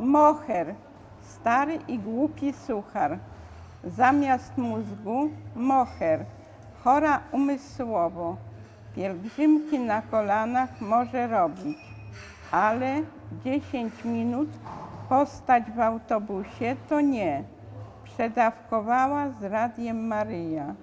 Moher, stary i głupi suchar. Zamiast mózgu moher, chora umysłowo. Pielgrzymki na kolanach może robić, ale 10 minut postać w autobusie to nie. Przedawkowała z Radiem Maryja.